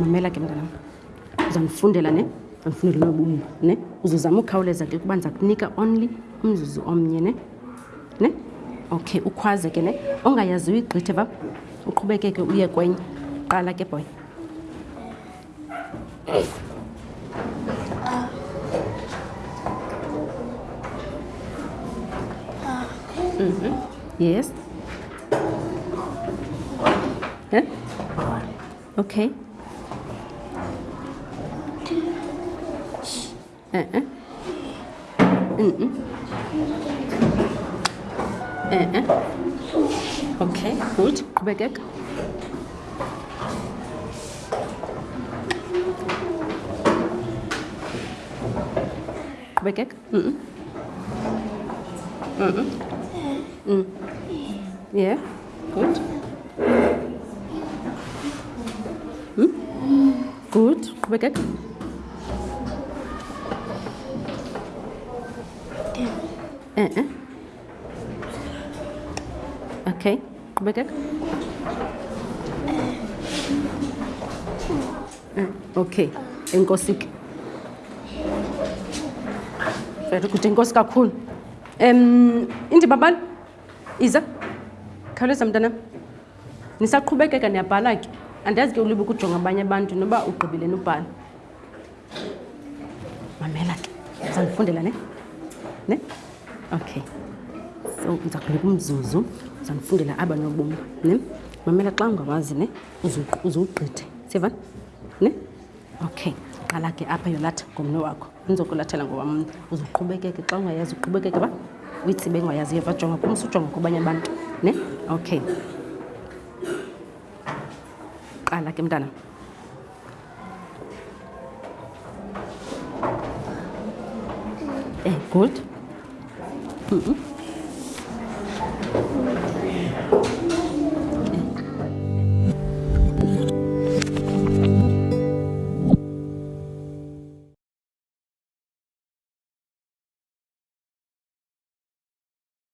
mamela ke mntanam uzandifundela ne uzandifundela nobumba ne uzozama ukhawuleza ke ukuba ndiza kunika only umzuzu omnye ne ne okay ukhwaze ke ne ongayaziyo igqithe va uqhubekeke uye kwenye qala ke boy Mm -hmm. Yes. Huh? Okay. Uh-uh. Mm-mm. Uh-uh. Okay, gut. Qhubekeka. Qhubekeka. Mm-mm. Mm-mm. Mm. Yeah, gut. Hm? Gut, qhubekeka. اه Okay, اوكي بدك eh, okay enkosi ke very good enkosi kakhulu. Um indima bani iza khawuleza mntanam. Nisaqhubekeka niyabhala ke. Andiyazi ke ulibe ukujonga abanye abantu noba ugqibile nubhala mamela ke ndizandifundela ne? Ne? okay. So ndiza kunika umzuzu ndizandifundela aba nobomi ne? Mamela xa ungawazi ne? Uzuwugqithe siva? Ne? Okay. Qala ke apha yolatha ngomnwe wakho. Ndizokulathela ngowamna uzuqhubekeke xa ungayazi uqhubekeke ba uyithi bengayazi yeva jonga kum sujonga kubanye abantu ne? Okay. Qala ke mntana. Eh, good. 嗯。嗯